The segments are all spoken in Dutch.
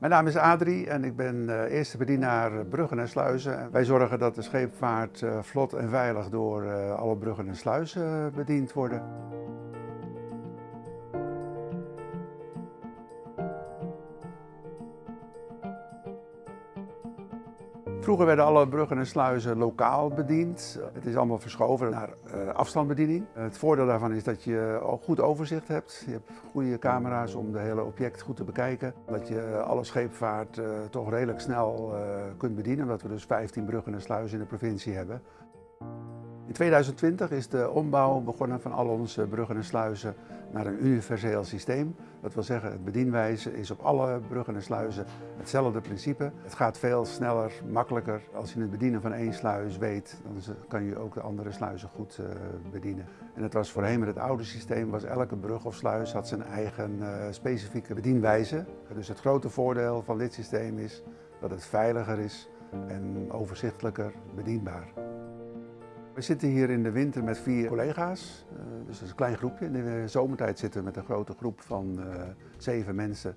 Mijn naam is Adrie en ik ben uh, eerste bedienaar bruggen en sluizen. Wij zorgen dat de scheepvaart uh, vlot en veilig door uh, alle bruggen en sluizen bediend worden. Vroeger werden alle bruggen en sluizen lokaal bediend. Het is allemaal verschoven naar uh, afstandsbediening. Het voordeel daarvan is dat je al goed overzicht hebt. Je hebt goede camera's om de hele object goed te bekijken. Dat je alle scheepvaart toch redelijk snel kunt bedienen, omdat we dus 15 bruggen en sluizen in de provincie hebben. In 2020 is de ombouw begonnen van al onze bruggen en sluizen naar een universeel systeem. Dat wil zeggen, het bedienwijze is op alle bruggen en sluizen hetzelfde principe. Het gaat veel sneller, makkelijker. Als je het bedienen van één sluis weet, dan kan je ook de andere sluizen goed uh, bedienen. En het was voorheen met het oude systeem, was elke brug of sluis had zijn eigen uh, specifieke bedienwijze. Dus het grote voordeel van dit systeem is dat het veiliger is en overzichtelijker bedienbaar. We zitten hier in de winter met vier collega's, uh, dus dat is een klein groepje. In de zomertijd zitten we met een grote groep van uh, zeven mensen.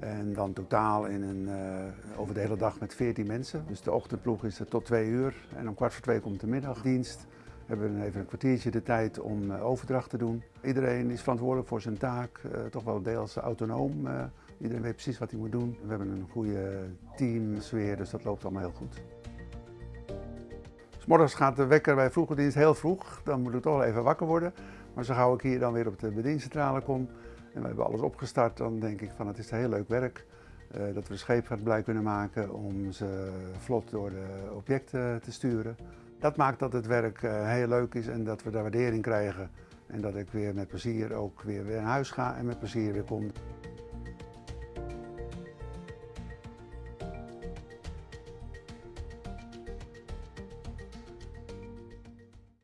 En dan totaal in een, uh, over de hele dag met veertien mensen. Dus de ochtendploeg is er tot twee uur en om kwart voor twee komt de middagdienst. We hebben even een kwartiertje de tijd om overdracht te doen. Iedereen is verantwoordelijk voor zijn taak, toch wel deels autonoom. Iedereen weet precies wat hij moet doen. We hebben een goede teamsfeer, dus dat loopt allemaal heel goed. Morgens gaat de wekker bij vroege dienst heel vroeg, dan moet ik toch wel even wakker worden. Maar zo gauw ik hier dan weer op de bediencentrale kom en we hebben alles opgestart, dan denk ik van het is heel leuk werk. Uh, dat we scheepvaart blij kunnen maken om ze vlot door de objecten te sturen. Dat maakt dat het werk uh, heel leuk is en dat we daar waardering krijgen. En dat ik weer met plezier ook weer, weer naar huis ga en met plezier weer kom.